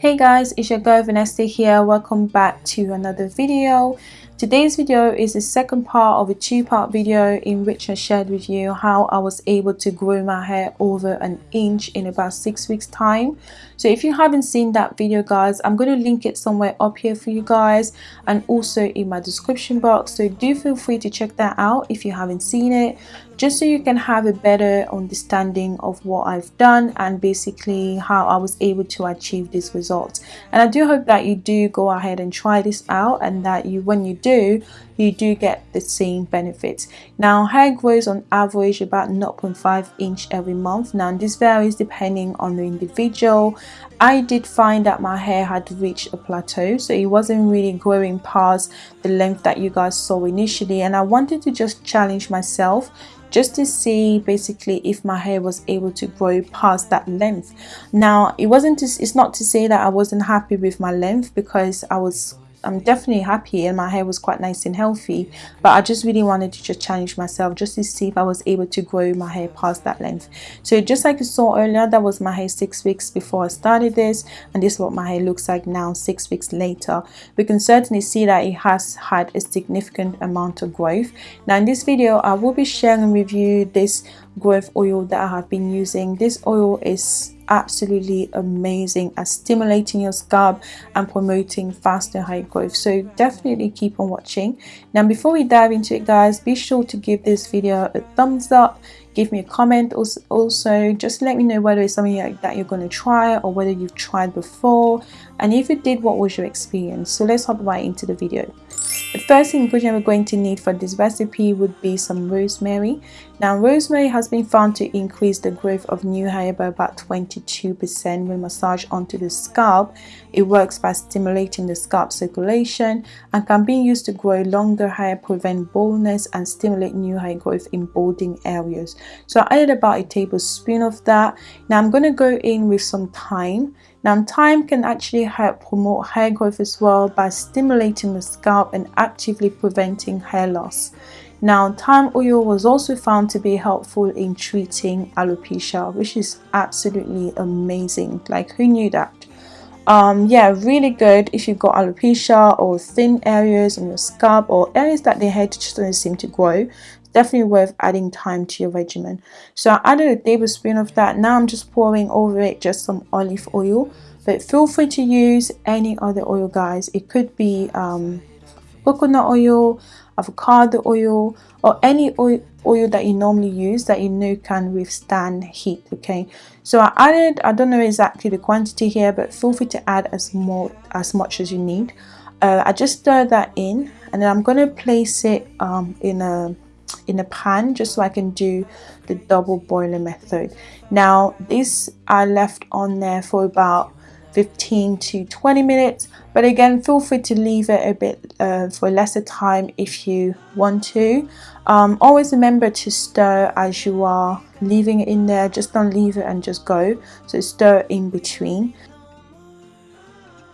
Hey guys, it's your girl Vanessa here. Welcome back to another video. Today's video is the second part of a two-part video in which I shared with you how I was able to grow my hair over an inch in about six weeks time. So if you haven't seen that video guys, I'm going to link it somewhere up here for you guys and also in my description box. So do feel free to check that out if you haven't seen it just so you can have a better understanding of what I've done and basically how I was able to achieve this result. And I do hope that you do go ahead and try this out and that you when you do you do get the same benefits. Now hair grows on average about 0.5 inch every month. Now this varies depending on the individual. I did find that my hair had reached a plateau so it wasn't really growing past the length that you guys saw initially and I wanted to just challenge myself just to see basically if my hair was able to grow past that length. Now it wasn't to, it's not to say that I wasn't happy with my length because I was I'm definitely happy and my hair was quite nice and healthy but I just really wanted to just challenge myself just to see if I was able to grow my hair past that length. So just like you saw earlier that was my hair six weeks before I started this and this is what my hair looks like now six weeks later. We can certainly see that it has had a significant amount of growth. Now in this video I will be sharing with you this growth oil that I have been using. This oil is absolutely amazing at stimulating your scalp and promoting faster hair growth. So definitely keep on watching. Now before we dive into it guys be sure to give this video a thumbs up. Give me a comment also, also. Just let me know whether it's something that you're going to try or whether you've tried before. And if you did what was your experience? So let's hop right into the video the first ingredient we're going to need for this recipe would be some rosemary. Now rosemary has been found to increase the growth of new hair by about 22% when massaged onto the scalp. It works by stimulating the scalp circulation and can be used to grow longer hair, prevent baldness and stimulate new hair growth in balding areas. So I added about a tablespoon of that. Now I'm going to go in with some thyme. Now thyme can actually help promote hair growth as well by stimulating the scalp and actively preventing hair loss. Now thyme oil was also found to be helpful in treating alopecia which is absolutely amazing. Like who knew that? Um yeah really good if you've got alopecia or thin areas on your scalp or areas that the hair just doesn't seem to grow definitely worth adding thyme to your regimen. So i added a tablespoon of that. Now i'm just pouring over it just some olive oil. But feel free to use any other oil guys. It could be um, coconut oil avocado oil or any oil, oil that you normally use that you know can withstand heat okay? So i added i don't know exactly the quantity here but feel free to add as more as much as you need. Uh, i just stir that in and then i'm going to place it um, in a in a pan just so I can do the double boiler method. Now this I left on there for about 15 to 20 minutes but again feel free to leave it a bit uh, for lesser time if you want to. Um, always remember to stir as you are leaving it in there. Just don't leave it and just go. So stir in between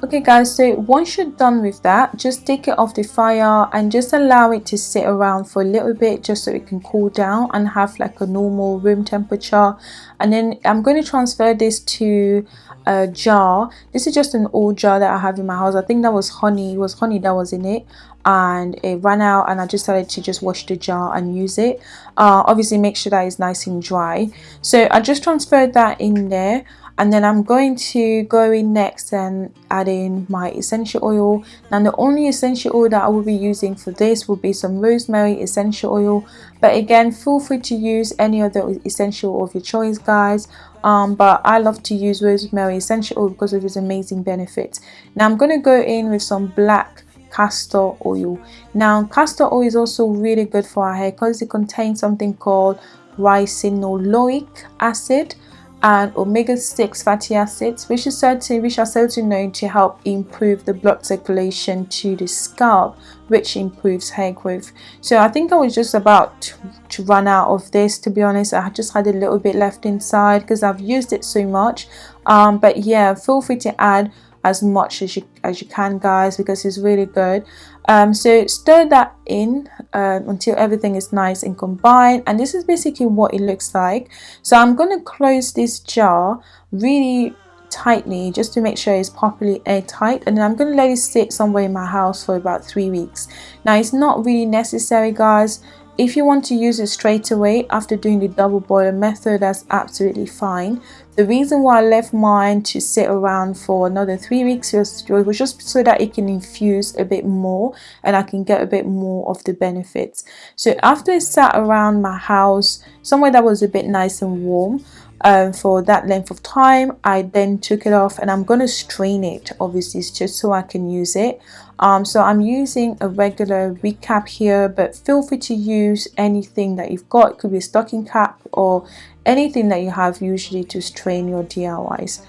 okay guys so once you're done with that just take it off the fire and just allow it to sit around for a little bit just so it can cool down and have like a normal room temperature. And then I'm going to transfer this to a jar. This is just an old jar that I have in my house. I think that was honey it was honey that was in it. And it ran out and I just started to just wash the jar and use it. Uh, obviously make sure that it's nice and dry. So I just transferred that in there and then I'm going to go in next and add in my essential oil. Now the only essential oil that I will be using for this will be some rosemary essential oil. But again feel free to use any other essential of your choice guys. Um, but I love to use rosemary essential oil because of its amazing benefits. Now I'm going to go in with some black castor oil. Now castor oil is also really good for our hair because it contains something called ricinoleic acid and omega-6 fatty acids which is certain which are certainly known to help improve the blood circulation to the scalp which improves hair growth. So i think i was just about to run out of this to be honest. I just had a little bit left inside because i've used it so much. Um, but yeah feel free to add as much as you as you can guys because it's really good um, so stir that in uh, until everything is nice and combined. And this is basically what it looks like. So I'm going to close this jar really tightly just to make sure it's properly airtight. And then I'm going to let it sit somewhere in my house for about three weeks. Now it's not really necessary guys. If you want to use it straight away after doing the double boiler method, that's absolutely fine. The reason why I left mine to sit around for another three weeks was, just so that it can infuse a bit more and I can get a bit more of the benefits. So after it sat around my house, somewhere that was a bit nice and warm, um, for that length of time I then took it off and I'm going to strain it obviously just so I can use it. Um, so I'm using a regular recap here but feel free to use anything that you've got. It could be a stocking cap or anything that you have usually to strain your DIYs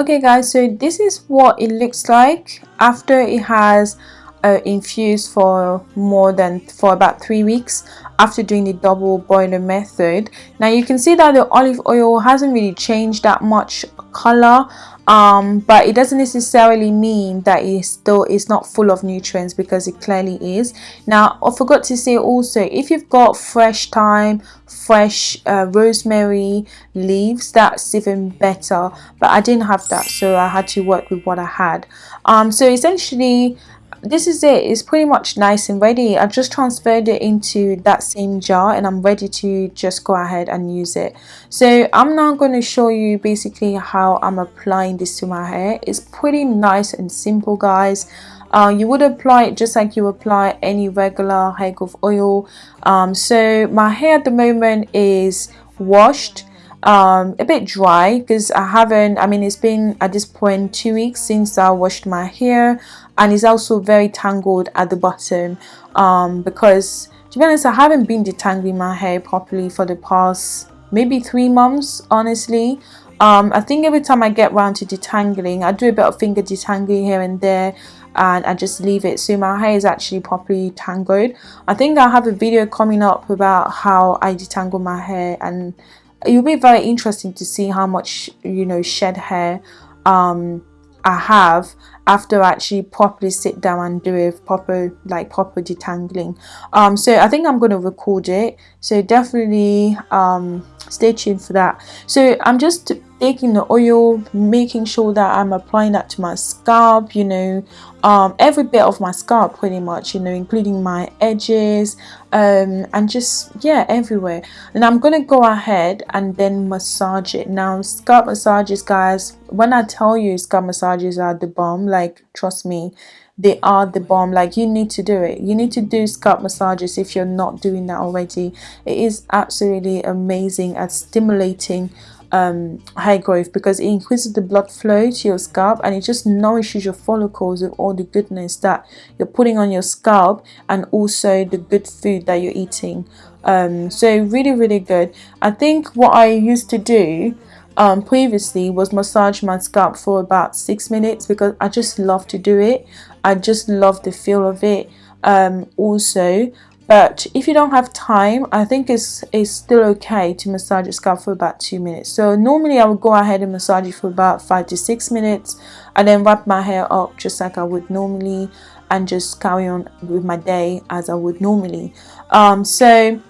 okay guys so this is what it looks like after it has uh, infused for more than for about three weeks after doing the double boiler method. Now you can see that the olive oil hasn't really changed that much color um, but it doesn't necessarily mean that it still is not full of nutrients because it clearly is. Now I forgot to say also if you've got fresh thyme fresh uh, rosemary leaves that's even better. But I didn't have that so I had to work with what I had. Um, so essentially this is it. It's pretty much nice and ready. I've just transferred it into that same jar and I'm ready to just go ahead and use it. So I'm now going to show you basically how I'm applying this to my hair. It's pretty nice and simple guys. Uh, you would apply it just like you apply any regular hair growth oil. Um, so my hair at the moment is washed um, a bit dry because I haven't I mean it's been at this point two weeks since I washed my hair and it's also very tangled at the bottom. Um, because to be honest I haven't been detangling my hair properly for the past maybe three months honestly. Um, I think every time I get around to detangling I do a bit of finger detangling here and there and I just leave it. So my hair is actually properly tangled. I think I have a video coming up about how I detangle my hair and it'll be very interesting to see how much you know shed hair um I have after I actually properly sit down and do a proper like proper detangling. Um so I think I'm going to record it. So definitely um stay tuned for that. So I'm just taking the oil making sure that I'm applying that to my scalp you know um, every bit of my scalp pretty much you know including my edges um, and just yeah everywhere. And I'm gonna go ahead and then massage it. Now scalp massages guys when I tell you scalp massages are the bomb like trust me they are the bomb. Like you need to do it. You need to do scalp massages if you're not doing that already. It is absolutely amazing at stimulating um, hair growth because it increases the blood flow to your scalp and it just nourishes your follicles with all the goodness that you're putting on your scalp and also the good food that you're eating. Um, so really really good. I think what I used to do um, previously was massage my scalp for about six minutes because I just love to do it. I just love the feel of it. Um, also but if you don't have time I think it's, it's still okay to massage your scalp for about two minutes. So normally I would go ahead and massage it for about five to six minutes and then wrap my hair up just like I would normally and just carry on with my day as I would normally. Um, so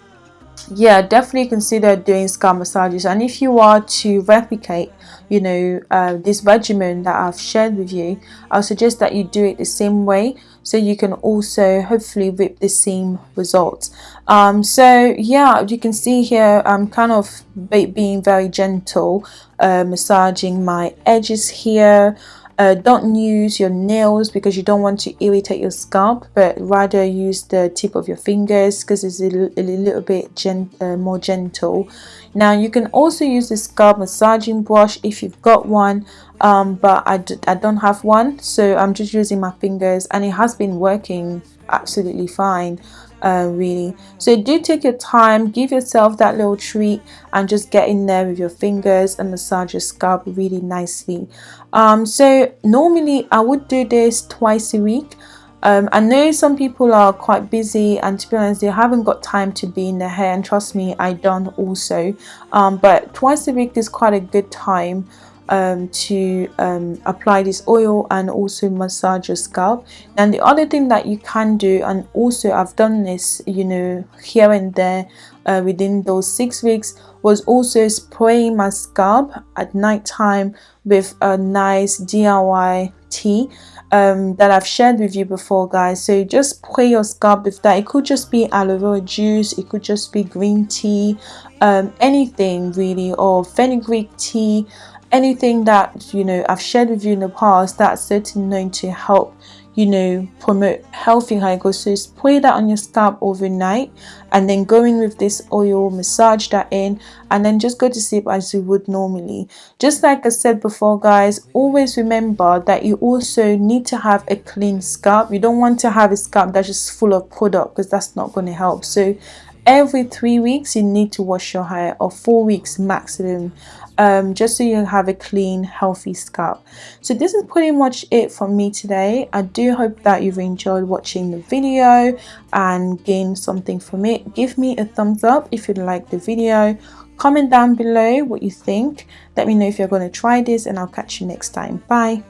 yeah definitely consider doing scalp massages. And if you are to replicate you know uh, this regimen that I've shared with you I'll suggest that you do it the same way so you can also hopefully reap the same results. Um, so yeah you can see here I'm kind of being very gentle uh, massaging my edges here uh, don't use your nails because you don't want to irritate your scalp but rather use the tip of your fingers because it's a, a, little bit uh, more gentle. Now you can also use the scalp massaging brush if you've got one um, but I d I don't have one so I'm just using my fingers and it has been working absolutely fine uh, really. So do take your time give yourself that little treat and just get in there with your fingers and massage your scalp really nicely. Um, so normally I would do this twice a week. Um, I know some people are quite busy and to be honest they haven't got time to be in their hair and trust me I don't also. Um, but twice a week is quite a good time um, to um, apply this oil and also massage your scalp. And the other thing that you can do and also I've done this you know here and there uh, within those six weeks was also spraying my scalp at night time with a nice DIY tea um, that I've shared with you before guys. So just spray your scalp with that. It could just be aloe vera juice it could just be green tea um, anything really or fenugreek tea anything that you know I've shared with you in the past that's certainly known to help you know promote healthy hair growth so spray that on your scalp overnight and then go in with this oil massage that in and then just go to sleep as you would normally. Just like I said before guys always remember that you also need to have a clean scalp. You don't want to have a scalp that's just full of product because that's not going to help. So every three weeks you need to wash your hair or four weeks maximum um, just so you have a clean healthy scalp. So this is pretty much it for me today. I do hope that you've enjoyed watching the video and gained something from it. Give me a thumbs up if you like the video. Comment down below what you think. Let me know if you're going to try this and I'll catch you next time. Bye